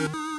Mission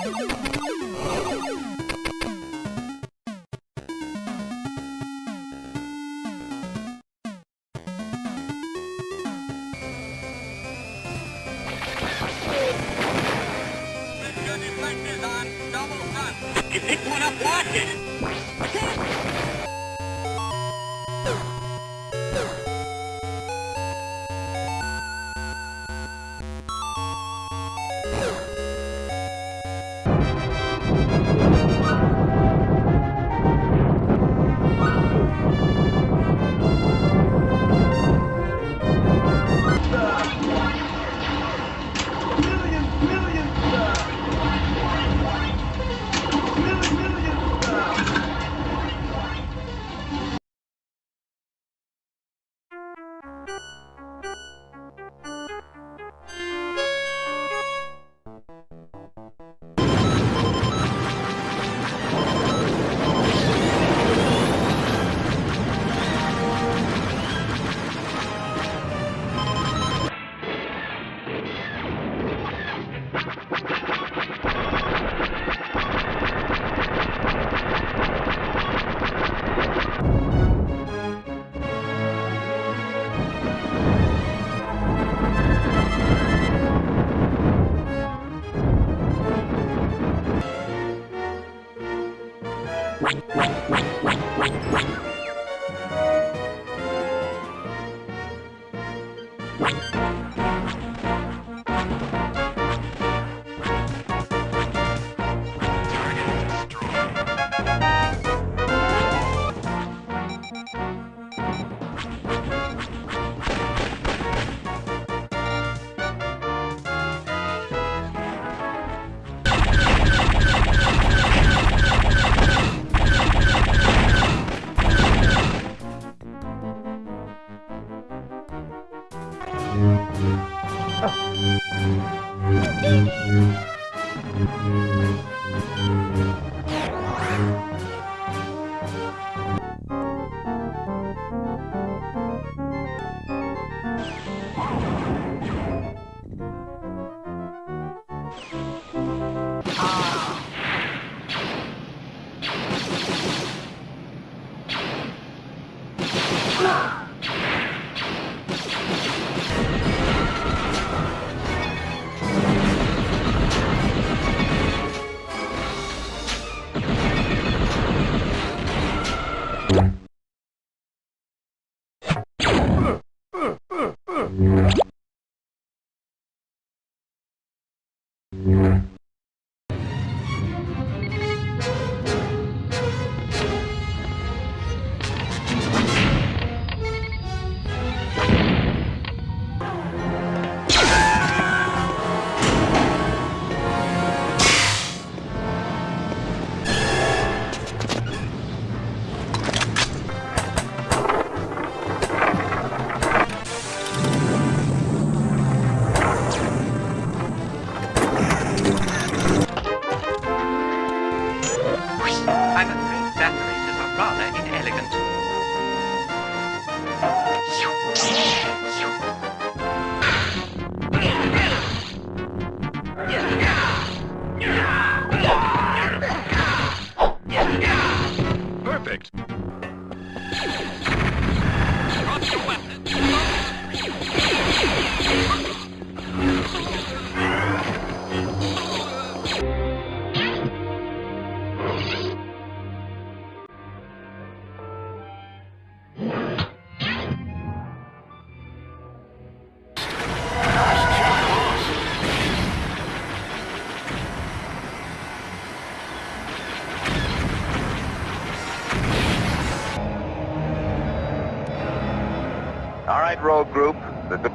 Thank you.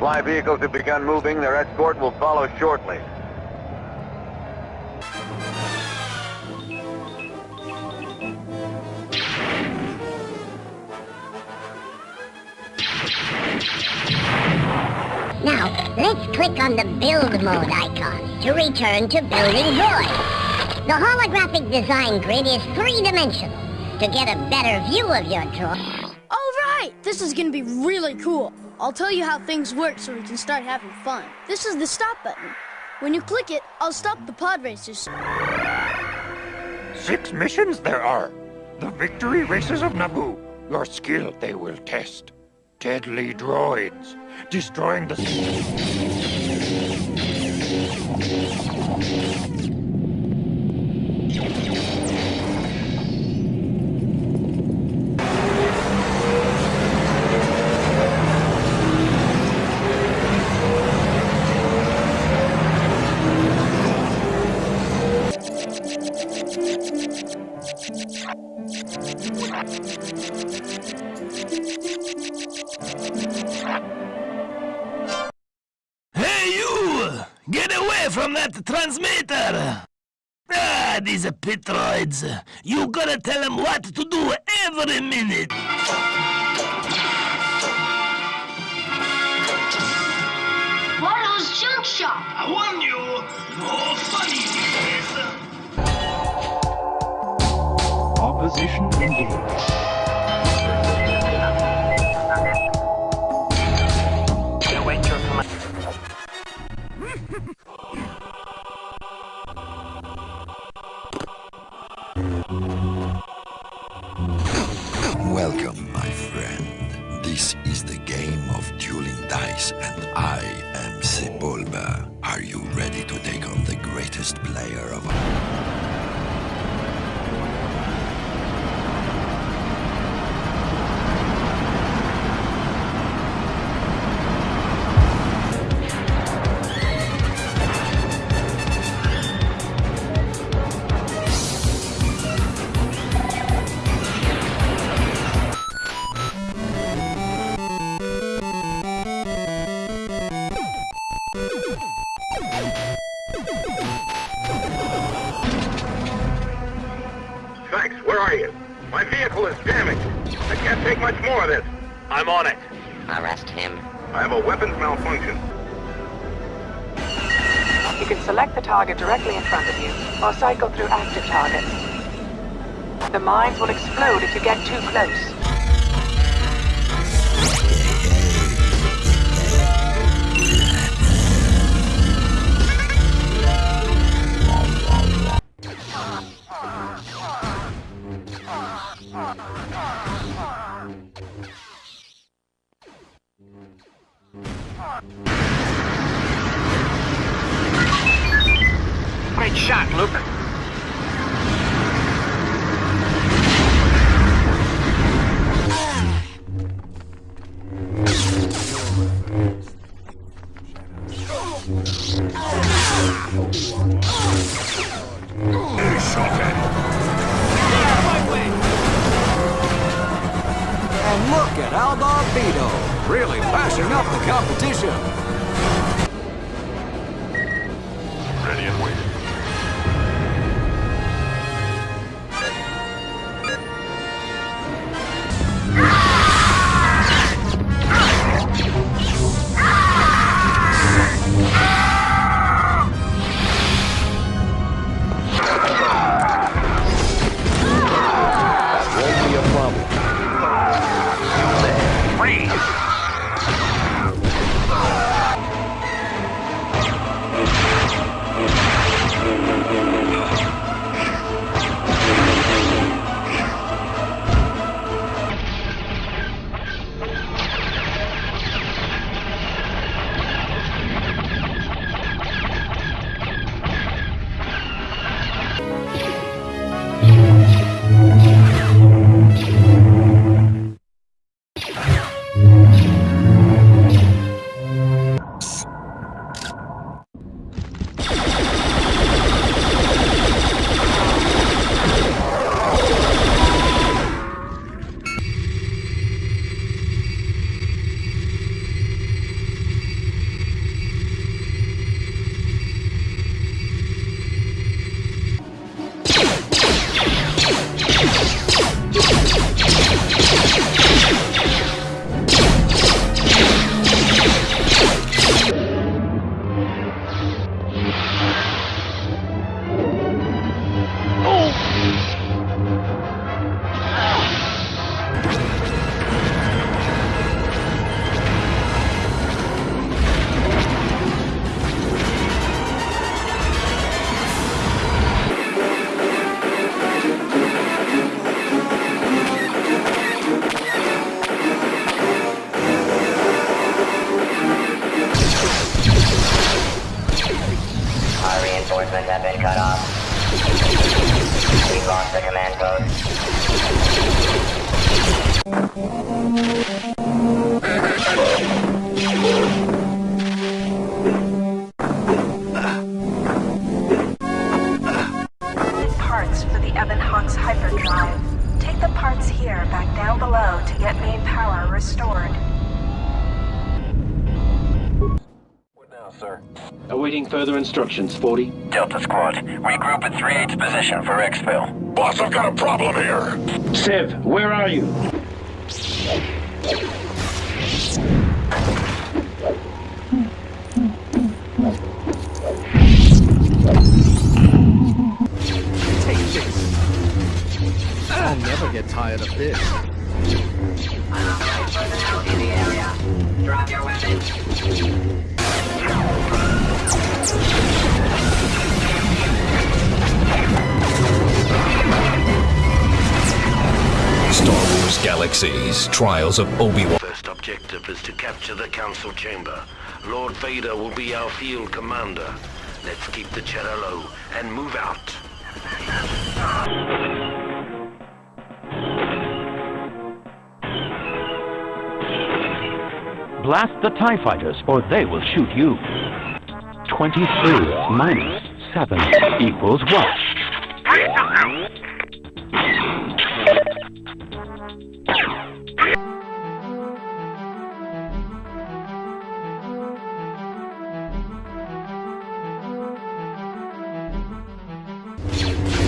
Supply vehicles have begun moving. Their escort will follow shortly. Now, let's click on the build mode icon to return to building void. The holographic design grid is three-dimensional. To get a better view of your droid, All right, this is gonna be really cool. I'll tell you how things work so we can start having fun. This is the stop button. When you click it, I'll stop the pod races. Six missions there are. The victory races of Naboo. Your skill they will test. Deadly droids. Destroying the... gotta tell them what to do every minute. Watto's Junk Shop. I warn you, no funny business. Opposition engaged. Dice, and I am Sebulba. Are you ready to take on the greatest player of You can select the target directly in front of you, or cycle through active targets. The mines will explode if you get too close. Hawks hyperdrive. Take the parts here back down below to get main power restored. What now, sir? Awaiting further instructions, 40. Delta Squad, regroup at 3-8's position for exfil. Boss, I've got a problem here. Sev, where are you? Never get tired of this. Drop your weapon. Star Wars Galaxies Trials of Obi-Wan. First objective is to capture the Council Chamber. Lord Vader will be our field commander. Let's keep the cheddar low and move out. Blast the TIE fighters, or they will shoot you. 23 minus 7 equals what?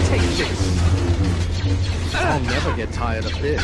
Take this. I'll never get tired of this.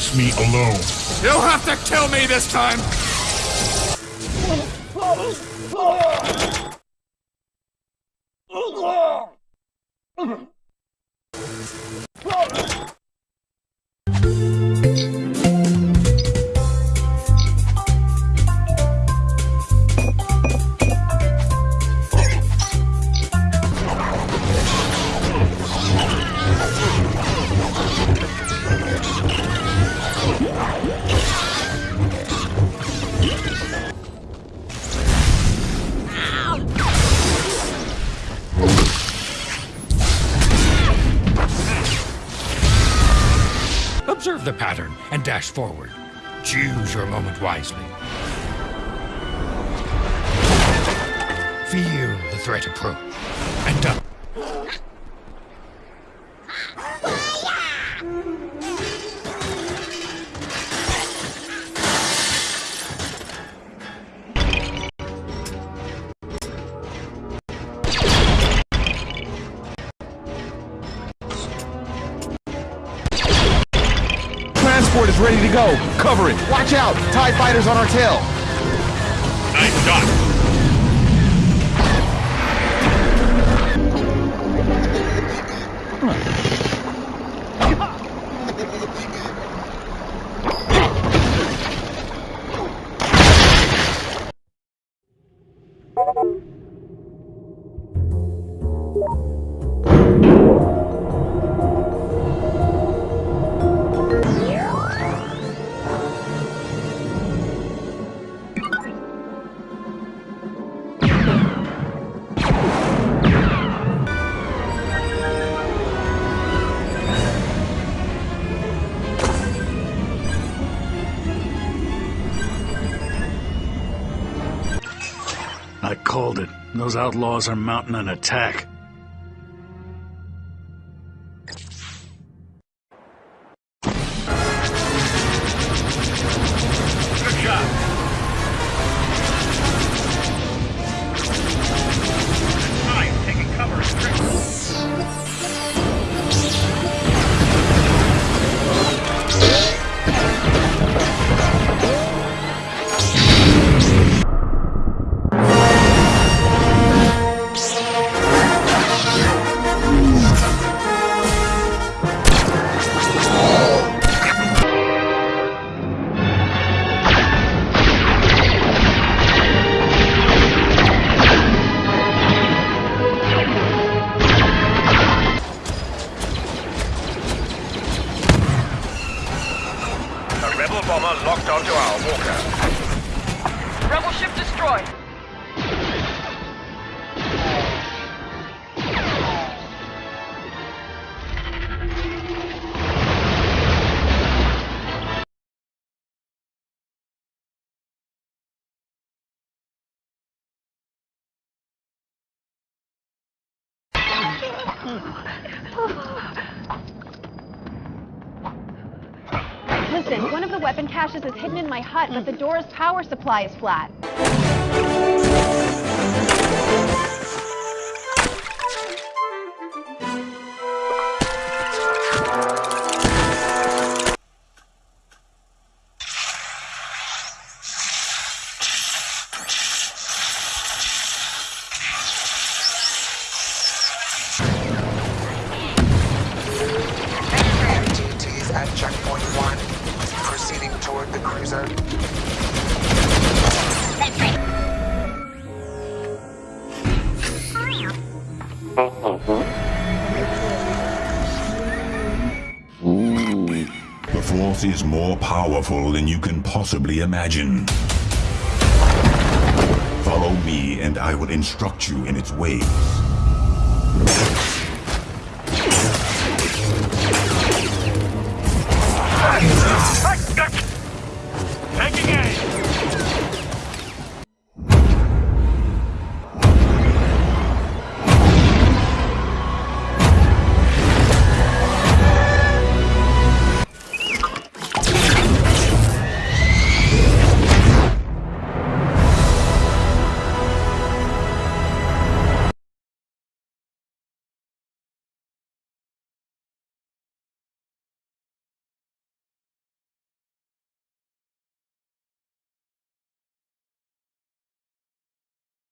Face me alone. You'll have to kill me this time! Dash forward. Choose your moment wisely. Feel the threat approach, Transport is ready to go. Cover it. Watch out. TIE fighters on our tail. Nice shot. Those outlaws are mounting an attack. Listen, one of the weapon caches is hidden in my hut, but the door's power supply is flat. More powerful than you can possibly imagine. Follow me and I will instruct you in its ways.